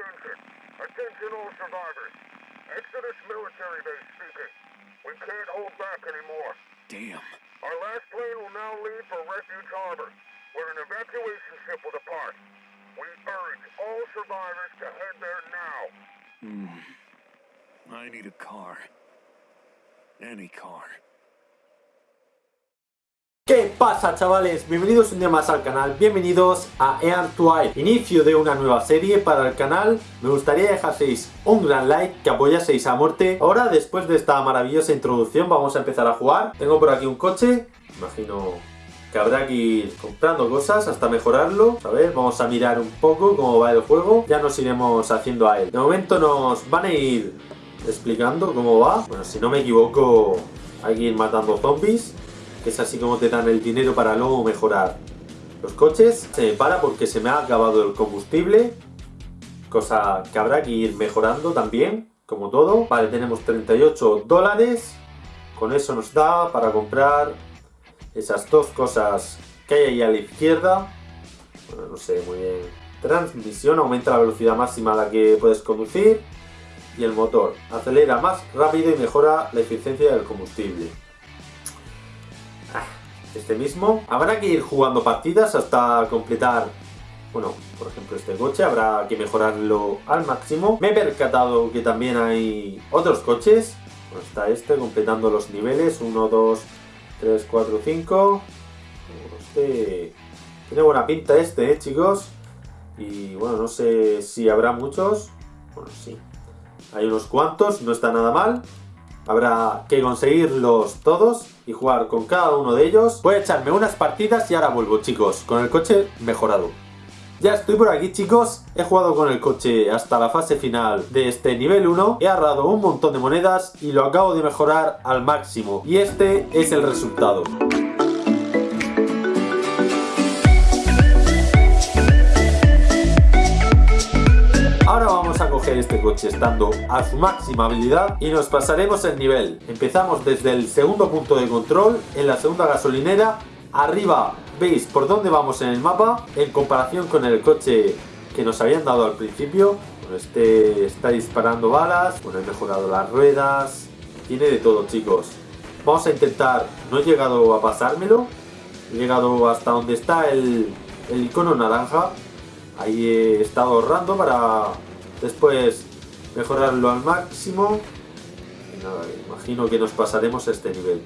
Attention. Attention all survivors. Exodus military base speaking. We can't hold back anymore. Damn. Our last plane will now leave for Refuge Harbor, where an evacuation ship will depart. We urge all survivors to head there now. Hmm. I need a car. Any car. ¿Qué pasa chavales? Bienvenidos un día más al canal, bienvenidos a to Air, inicio de una nueva serie para el canal, me gustaría dejaseis un gran like, que apoyaseis a muerte. Ahora después de esta maravillosa introducción vamos a empezar a jugar, tengo por aquí un coche, imagino que habrá que ir comprando cosas hasta mejorarlo, a ver, vamos a mirar un poco cómo va el juego, ya nos iremos haciendo a él. De momento nos van a ir explicando cómo va, bueno si no me equivoco hay que ir matando zombies es así como te dan el dinero para luego mejorar los coches. Se me para porque se me ha acabado el combustible, cosa que habrá que ir mejorando también, como todo. Vale, tenemos 38 dólares, con eso nos da para comprar esas dos cosas que hay ahí a la izquierda. Bueno, no sé muy bien. Transmisión, aumenta la velocidad máxima a la que puedes conducir. Y el motor, acelera más rápido y mejora la eficiencia del combustible este mismo. Habrá que ir jugando partidas hasta completar, bueno, por ejemplo este coche, habrá que mejorarlo al máximo. Me he percatado que también hay otros coches. Bueno, está este completando los niveles, 1, 2, 3, 4, 5. Este... Tiene buena pinta este, ¿eh, chicos? Y bueno, no sé si habrá muchos. Bueno, sí. Hay unos cuantos, no está nada mal. Habrá que conseguirlos todos y jugar con cada uno de ellos. Voy a echarme unas partidas y ahora vuelvo, chicos, con el coche mejorado. Ya estoy por aquí chicos, he jugado con el coche hasta la fase final de este nivel 1, he ahorrado un montón de monedas y lo acabo de mejorar al máximo. Y este es el resultado. Este coche estando a su máxima habilidad y nos pasaremos el nivel. Empezamos desde el segundo punto de control, en la segunda gasolinera. Arriba veis por dónde vamos en el mapa, en comparación con el coche que nos habían dado al principio. Este está disparando balas, bueno, he mejorado las ruedas, tiene de todo chicos. Vamos a intentar, no he llegado a pasármelo, he llegado hasta donde está el, el icono naranja, Ahí he estado ahorrando para después mejorarlo al máximo. Imagino que nos pasaremos este nivel.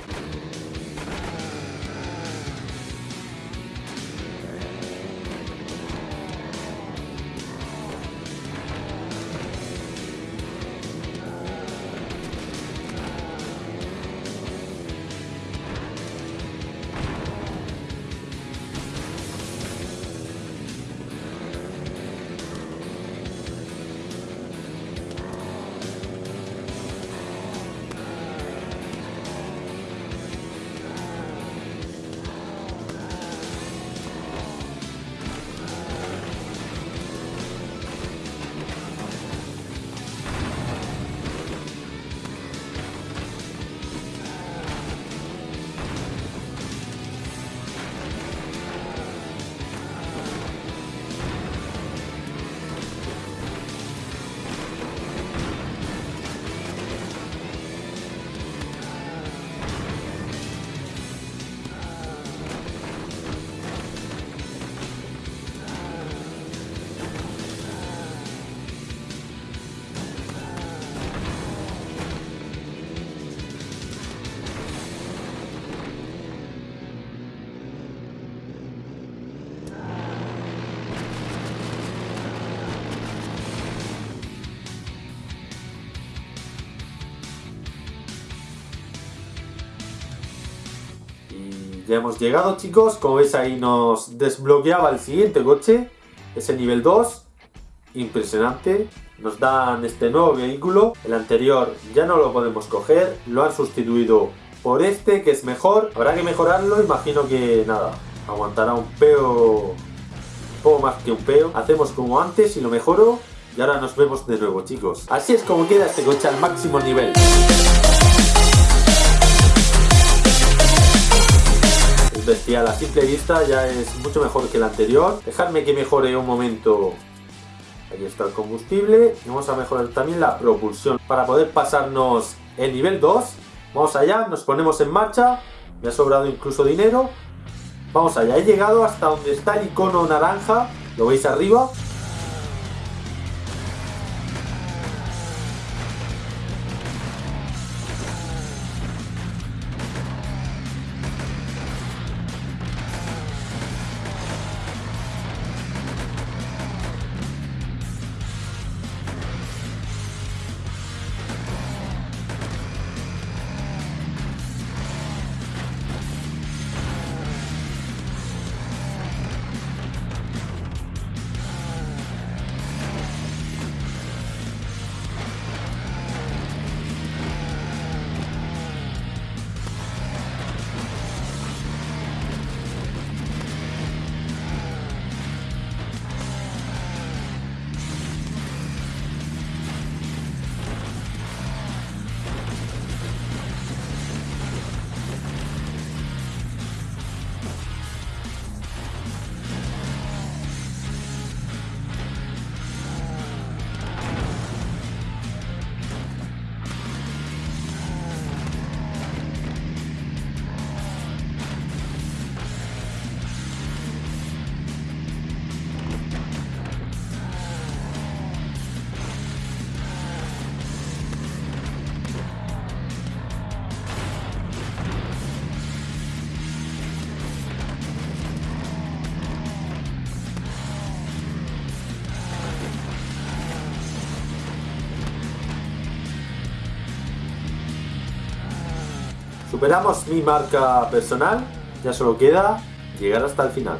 Ya hemos llegado chicos, como veis ahí nos desbloqueaba el siguiente coche, es el nivel 2, impresionante, nos dan este nuevo vehículo, el anterior ya no lo podemos coger, lo han sustituido por este que es mejor, habrá que mejorarlo, imagino que nada, aguantará un peo, un poco más que un peo, hacemos como antes y lo mejoro. Y ahora nos vemos de nuevo chicos. Así es como queda este coche al máximo nivel. Bestial. A simple vista ya es mucho mejor que el anterior. Dejadme que mejore un momento Aquí está el combustible. Y vamos a mejorar también la propulsión para poder pasarnos el nivel 2. Vamos allá, nos ponemos en marcha. Me ha sobrado incluso dinero. Vamos allá, he llegado hasta donde está el icono naranja. Lo veis arriba. Superamos mi marca personal, ya solo queda llegar hasta el final.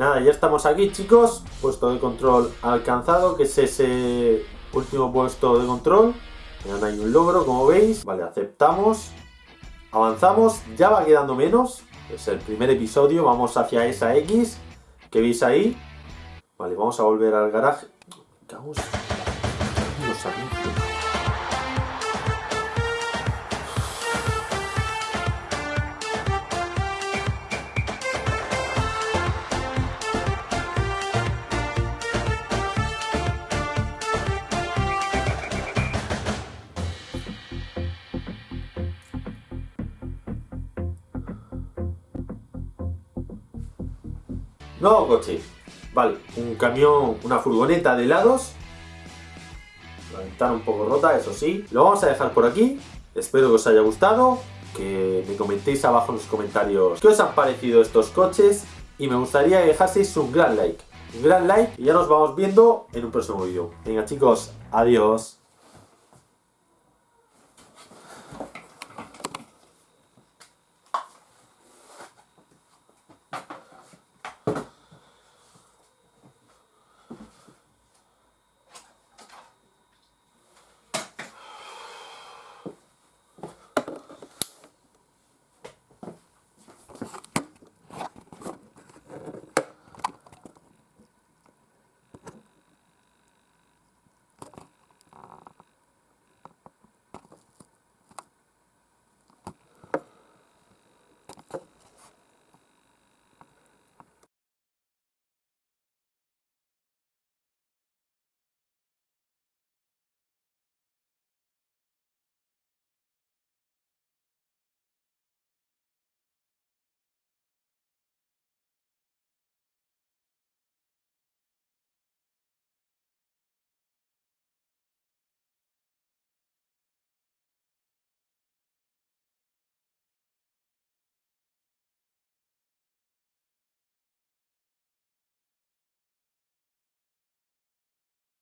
Nada, ya estamos aquí chicos, puesto de control alcanzado, que es ese último puesto de control. Ya hay un logro, como veis. Vale, aceptamos. Avanzamos, ya va quedando menos. Es el primer episodio, vamos hacia esa X que veis ahí. Vale, vamos a volver al garaje. Nuevo coche. Vale, un camión, una furgoneta de helados. La ventana un poco rota, eso sí. Lo vamos a dejar por aquí. Espero que os haya gustado. Que me comentéis abajo en los comentarios qué os han parecido estos coches. Y me gustaría que dejaseis un gran like. Un gran like y ya nos vamos viendo en un próximo vídeo. Venga chicos, adiós.